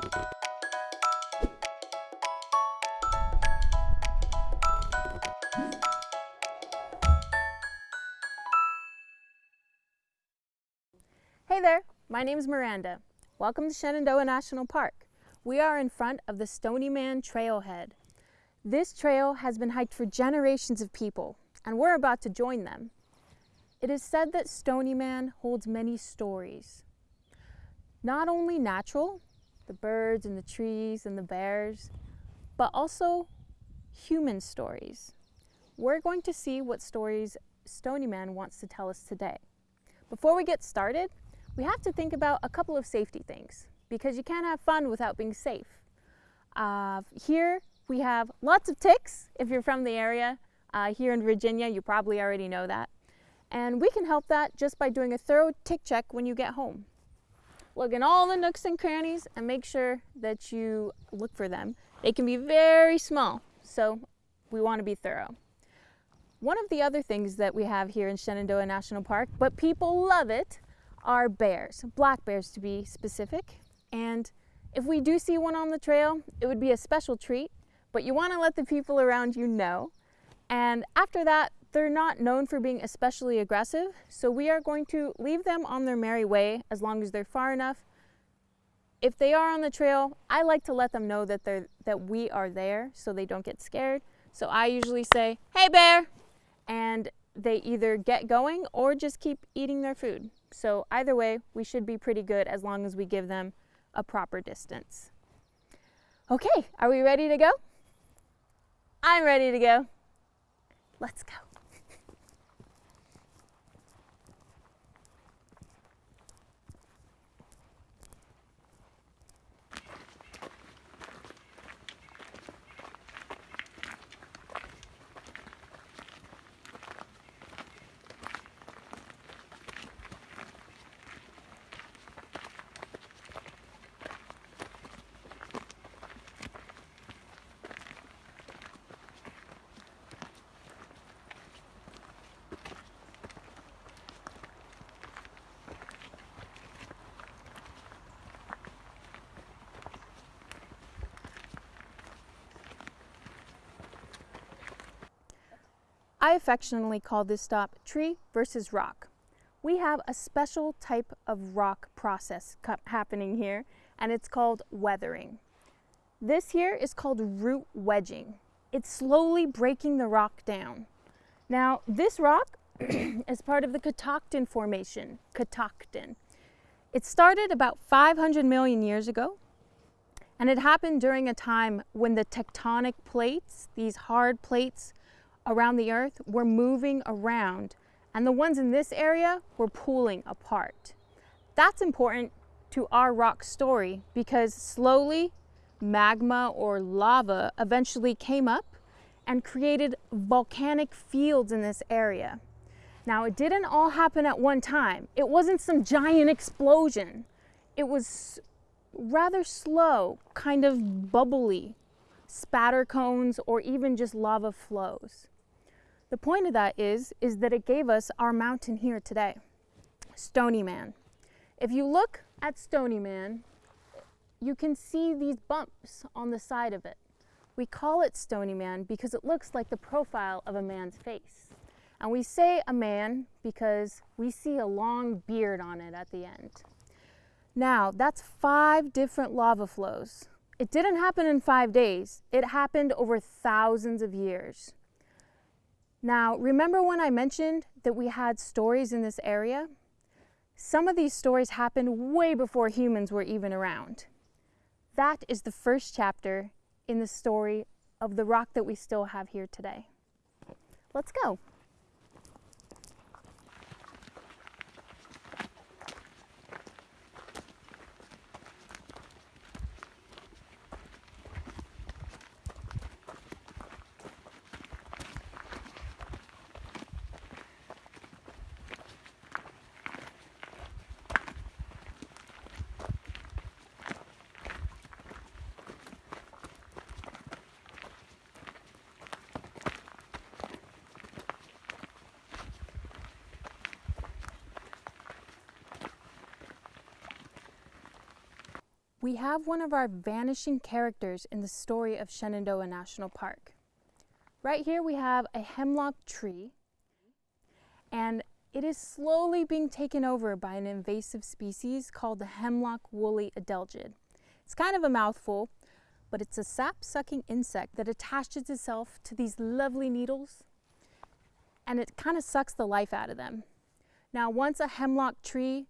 Hey there, my name is Miranda. Welcome to Shenandoah National Park. We are in front of the Stony Man Trailhead. This trail has been hiked for generations of people, and we're about to join them. It is said that Stony Man holds many stories. Not only natural, the birds and the trees and the bears, but also human stories. We're going to see what stories Stony Man wants to tell us today. Before we get started, we have to think about a couple of safety things because you can't have fun without being safe. Uh, here we have lots of ticks if you're from the area. Uh, here in Virginia, you probably already know that. And we can help that just by doing a thorough tick check when you get home. Look in all the nooks and crannies and make sure that you look for them. They can be very small, so we want to be thorough. One of the other things that we have here in Shenandoah National Park, but people love it, are bears, black bears to be specific. And if we do see one on the trail, it would be a special treat, but you want to let the people around you know. And after that, they're not known for being especially aggressive, so we are going to leave them on their merry way as long as they're far enough. If they are on the trail, I like to let them know that they're that we are there so they don't get scared. So I usually say, "Hey bear." And they either get going or just keep eating their food. So either way, we should be pretty good as long as we give them a proper distance. Okay, are we ready to go? I'm ready to go. Let's go. I affectionately call this stop tree versus rock. We have a special type of rock process happening here and it's called weathering. This here is called root wedging. It's slowly breaking the rock down. Now this rock is part of the Catoctin Formation, Catoctin. It started about 500 million years ago and it happened during a time when the tectonic plates, these hard plates, around the earth were moving around and the ones in this area were pulling apart. That's important to our rock story because slowly magma or lava eventually came up and created volcanic fields in this area. Now it didn't all happen at one time. It wasn't some giant explosion. It was rather slow, kind of bubbly, spatter cones or even just lava flows. The point of that is, is that it gave us our mountain here today, Stony Man. If you look at Stony Man, you can see these bumps on the side of it. We call it Stony Man because it looks like the profile of a man's face. And we say a man because we see a long beard on it at the end. Now, that's five different lava flows. It didn't happen in five days. It happened over thousands of years. Now, remember when I mentioned that we had stories in this area? Some of these stories happened way before humans were even around. That is the first chapter in the story of the rock that we still have here today. Let's go. We have one of our vanishing characters in the story of Shenandoah National Park. Right here we have a hemlock tree and it is slowly being taken over by an invasive species called the hemlock woolly adelgid. It's kind of a mouthful, but it's a sap-sucking insect that attaches itself to these lovely needles and it kind of sucks the life out of them. Now, once a hemlock tree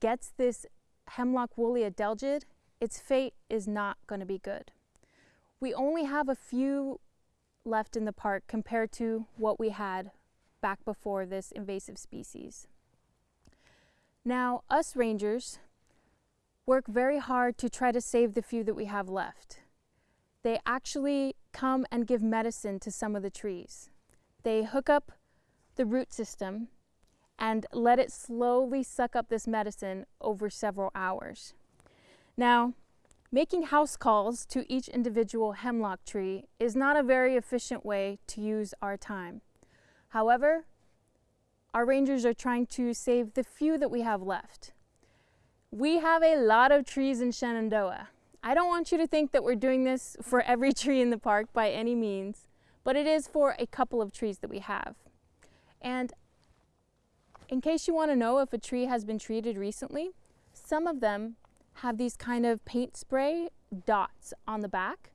gets this hemlock woolly adelgid, its fate is not going to be good. We only have a few left in the park compared to what we had back before this invasive species. Now, us rangers work very hard to try to save the few that we have left. They actually come and give medicine to some of the trees. They hook up the root system and let it slowly suck up this medicine over several hours. Now, making house calls to each individual hemlock tree is not a very efficient way to use our time. However, our rangers are trying to save the few that we have left. We have a lot of trees in Shenandoah. I don't want you to think that we're doing this for every tree in the park by any means, but it is for a couple of trees that we have. And in case you want to know if a tree has been treated recently, some of them have these kind of paint spray dots on the back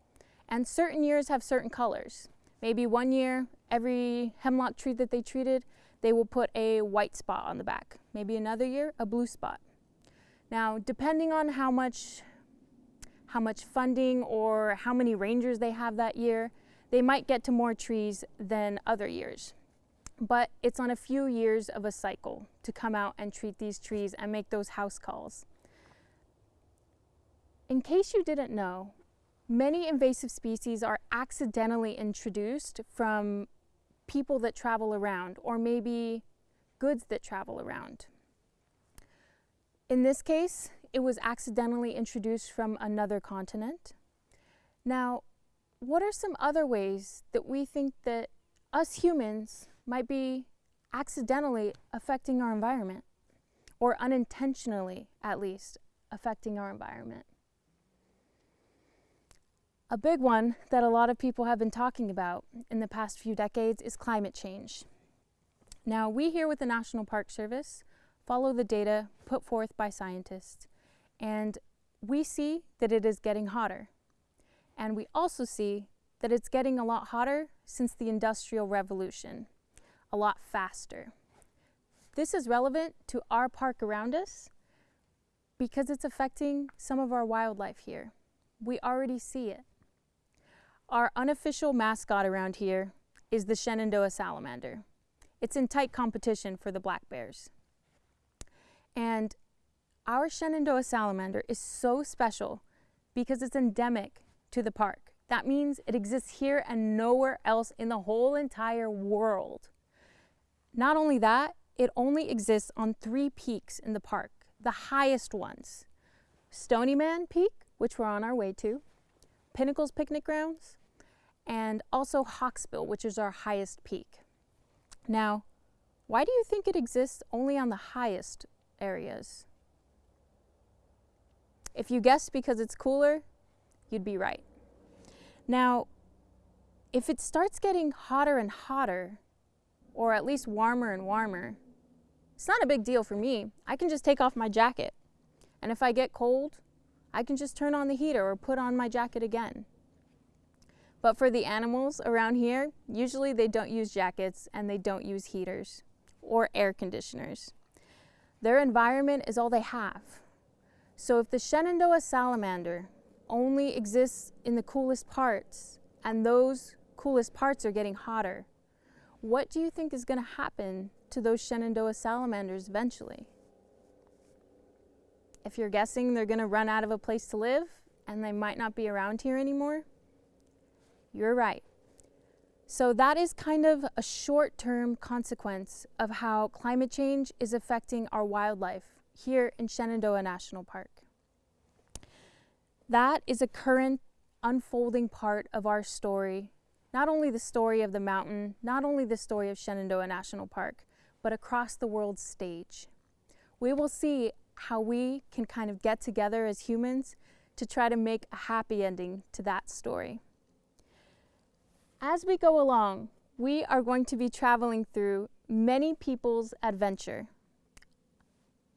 and certain years have certain colors. Maybe one year, every hemlock tree that they treated, they will put a white spot on the back. Maybe another year, a blue spot. Now, depending on how much, how much funding or how many rangers they have that year, they might get to more trees than other years but it's on a few years of a cycle to come out and treat these trees and make those house calls. In case you didn't know, many invasive species are accidentally introduced from people that travel around or maybe goods that travel around. In this case, it was accidentally introduced from another continent. Now, what are some other ways that we think that us humans might be accidentally affecting our environment or unintentionally, at least, affecting our environment. A big one that a lot of people have been talking about in the past few decades is climate change. Now, we here with the National Park Service follow the data put forth by scientists, and we see that it is getting hotter. And we also see that it's getting a lot hotter since the Industrial Revolution a lot faster. This is relevant to our park around us because it's affecting some of our wildlife here. We already see it. Our unofficial mascot around here is the Shenandoah salamander. It's in tight competition for the black bears. And our Shenandoah salamander is so special because it's endemic to the park. That means it exists here and nowhere else in the whole entire world. Not only that, it only exists on three peaks in the park, the highest ones. Stonyman Peak, which we're on our way to, Pinnacles Picnic Grounds, and also Hawksbill, which is our highest peak. Now, why do you think it exists only on the highest areas? If you guessed because it's cooler, you'd be right. Now, if it starts getting hotter and hotter, or at least warmer and warmer. It's not a big deal for me. I can just take off my jacket. And if I get cold, I can just turn on the heater or put on my jacket again. But for the animals around here, usually they don't use jackets and they don't use heaters or air conditioners. Their environment is all they have. So if the Shenandoah salamander only exists in the coolest parts and those coolest parts are getting hotter, what do you think is going to happen to those Shenandoah salamanders eventually? If you're guessing they're going to run out of a place to live and they might not be around here anymore, you're right. So that is kind of a short-term consequence of how climate change is affecting our wildlife here in Shenandoah National Park. That is a current unfolding part of our story not only the story of the mountain, not only the story of Shenandoah National Park, but across the world stage. We will see how we can kind of get together as humans to try to make a happy ending to that story. As we go along, we are going to be traveling through many people's adventure.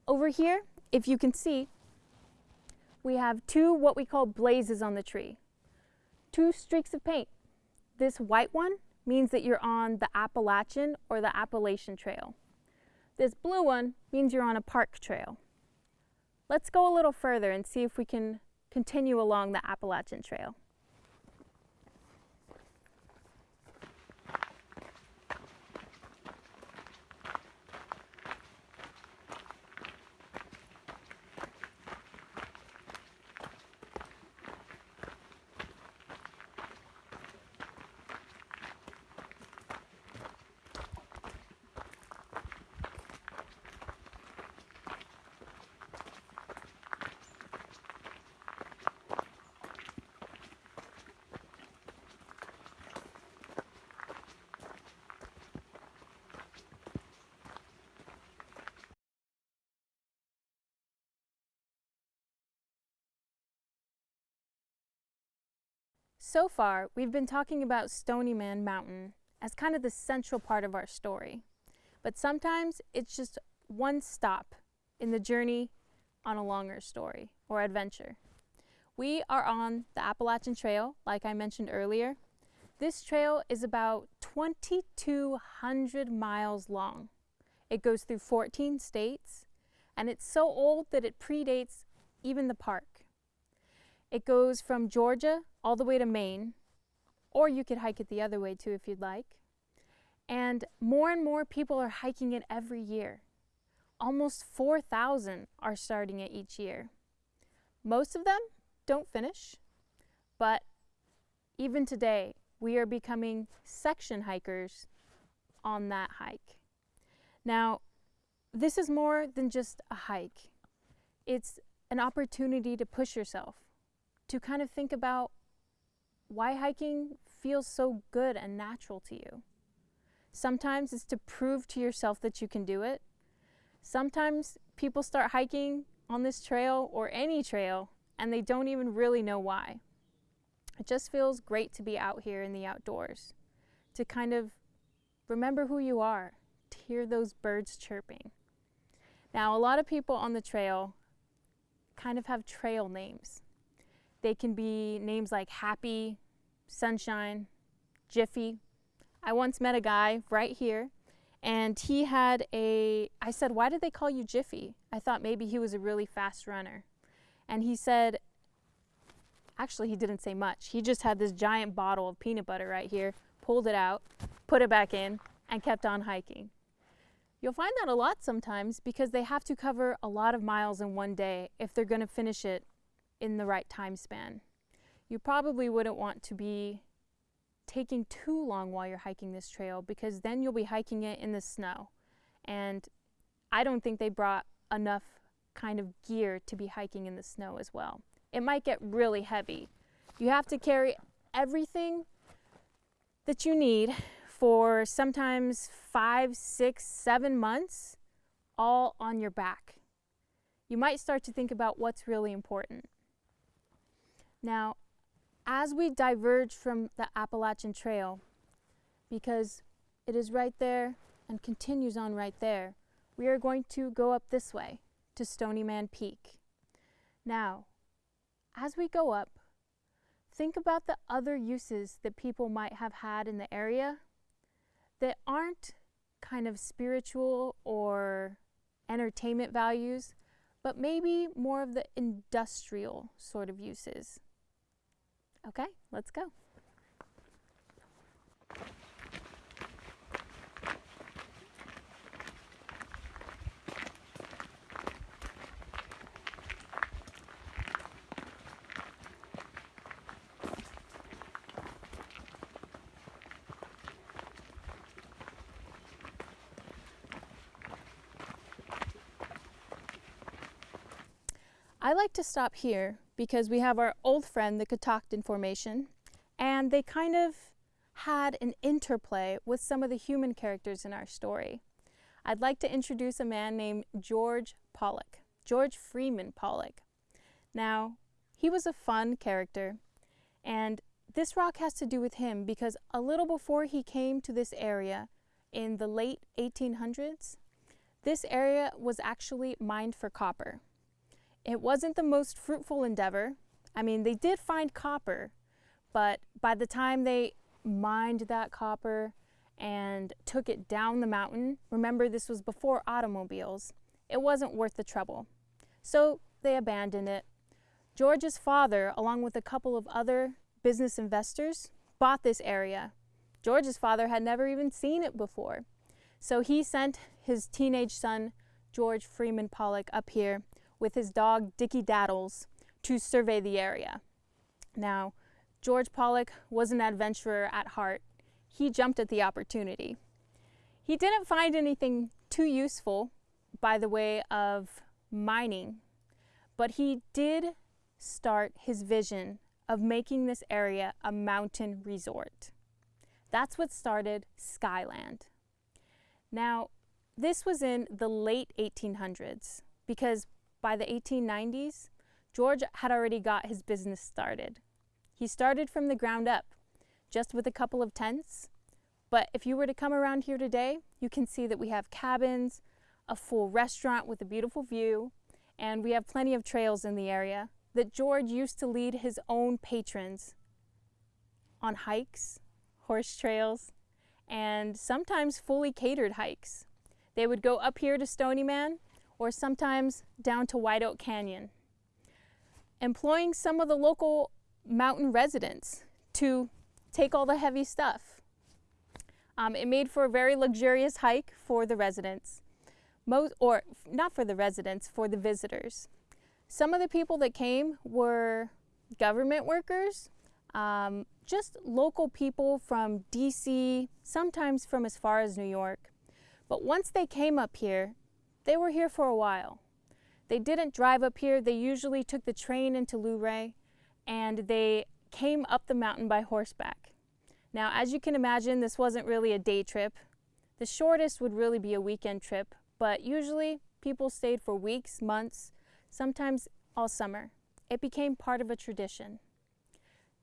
Over here, if you can see, we have two what we call blazes on the tree. Two streaks of paint. This white one means that you're on the Appalachian or the Appalachian Trail. This blue one means you're on a park trail. Let's go a little further and see if we can continue along the Appalachian Trail. So far, we've been talking about Stony Man Mountain as kind of the central part of our story. But sometimes it's just one stop in the journey on a longer story or adventure. We are on the Appalachian Trail, like I mentioned earlier. This trail is about 2,200 miles long. It goes through 14 states, and it's so old that it predates even the park. It goes from Georgia all the way to Maine, or you could hike it the other way too if you'd like. And more and more people are hiking it every year. Almost 4,000 are starting it each year. Most of them don't finish, but even today, we are becoming section hikers on that hike. Now, this is more than just a hike. It's an opportunity to push yourself, to kind of think about why hiking feels so good and natural to you. Sometimes it's to prove to yourself that you can do it. Sometimes people start hiking on this trail or any trail and they don't even really know why. It just feels great to be out here in the outdoors, to kind of remember who you are, to hear those birds chirping. Now, a lot of people on the trail kind of have trail names. They can be names like Happy, Sunshine, Jiffy. I once met a guy right here and he had a, I said, why did they call you Jiffy? I thought maybe he was a really fast runner. And he said, actually he didn't say much. He just had this giant bottle of peanut butter right here, pulled it out, put it back in, and kept on hiking. You'll find that a lot sometimes because they have to cover a lot of miles in one day if they're going to finish it in the right time span. You probably wouldn't want to be taking too long while you're hiking this trail because then you'll be hiking it in the snow. And I don't think they brought enough kind of gear to be hiking in the snow as well. It might get really heavy. You have to carry everything that you need for sometimes five, six, seven months all on your back. You might start to think about what's really important. Now, as we diverge from the Appalachian Trail, because it is right there and continues on right there, we are going to go up this way to Stony Man Peak. Now, as we go up, think about the other uses that people might have had in the area that aren't kind of spiritual or entertainment values, but maybe more of the industrial sort of uses. Okay, let's go. I like to stop here because we have our old friend, the Catoctin Formation, and they kind of had an interplay with some of the human characters in our story. I'd like to introduce a man named George Pollock, George Freeman Pollock. Now, he was a fun character. And this rock has to do with him because a little before he came to this area in the late 1800s, this area was actually mined for copper. It wasn't the most fruitful endeavor. I mean, they did find copper, but by the time they mined that copper and took it down the mountain, remember this was before automobiles, it wasn't worth the trouble. So they abandoned it. George's father, along with a couple of other business investors, bought this area. George's father had never even seen it before. So he sent his teenage son, George Freeman Pollock, up here with his dog, Dickie Daddles, to survey the area. Now, George Pollock was an adventurer at heart. He jumped at the opportunity. He didn't find anything too useful by the way of mining, but he did start his vision of making this area a mountain resort. That's what started Skyland. Now, this was in the late 1800s because by the 1890s, George had already got his business started. He started from the ground up, just with a couple of tents. But if you were to come around here today, you can see that we have cabins, a full restaurant with a beautiful view, and we have plenty of trails in the area that George used to lead his own patrons on hikes, horse trails, and sometimes fully catered hikes. They would go up here to Stony Man or sometimes down to White Oak Canyon, employing some of the local mountain residents to take all the heavy stuff. Um, it made for a very luxurious hike for the residents, Most, or not for the residents, for the visitors. Some of the people that came were government workers, um, just local people from DC, sometimes from as far as New York. But once they came up here, they were here for a while. They didn't drive up here, they usually took the train into Luray and they came up the mountain by horseback. Now, as you can imagine, this wasn't really a day trip. The shortest would really be a weekend trip, but usually people stayed for weeks, months, sometimes all summer. It became part of a tradition.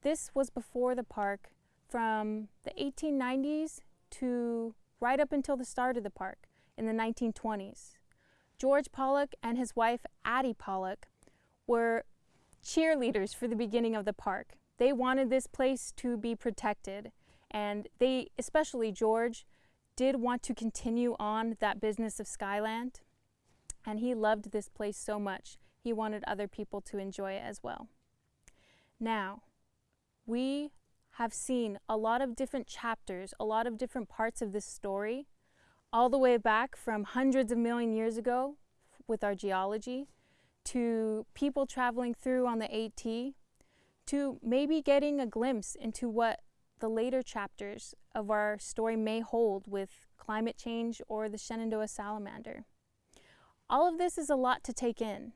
This was before the park from the 1890s to right up until the start of the park in the 1920s. George Pollock and his wife Addie Pollock were cheerleaders for the beginning of the park. They wanted this place to be protected and they, especially George, did want to continue on that business of Skyland and he loved this place so much he wanted other people to enjoy it as well. Now, we have seen a lot of different chapters, a lot of different parts of this story, all the way back from hundreds of million years ago with our geology, to people traveling through on the AT, to maybe getting a glimpse into what the later chapters of our story may hold with climate change or the Shenandoah salamander. All of this is a lot to take in.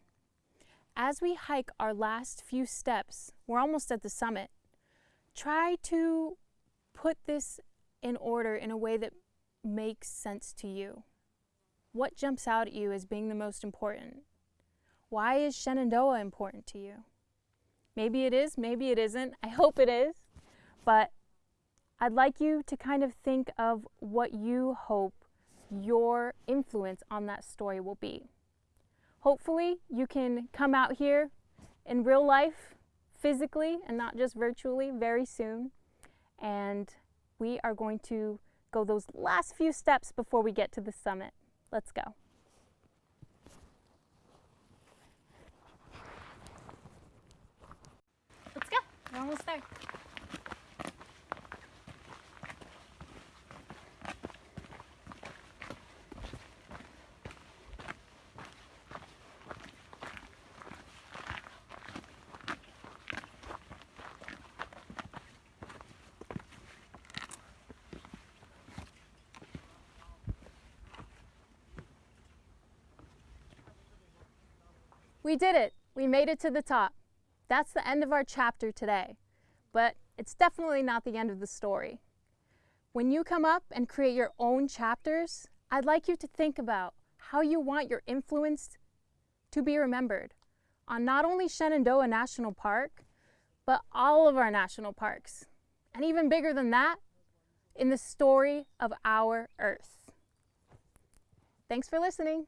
As we hike our last few steps, we're almost at the summit, try to put this in order in a way that makes sense to you. What jumps out at you as being the most important? Why is Shenandoah important to you? Maybe it is, maybe it isn't. I hope it is. But I'd like you to kind of think of what you hope your influence on that story will be. Hopefully, you can come out here in real life, physically, and not just virtually, very soon. And we are going to go those last few steps before we get to the summit. Let's go. Let's go. We're almost there. We did it. We made it to the top. That's the end of our chapter today, but it's definitely not the end of the story. When you come up and create your own chapters, I'd like you to think about how you want your influence to be remembered. on not only Shenandoah National Park, but all of our national parks. And even bigger than that, in the story of our Earth. Thanks for listening.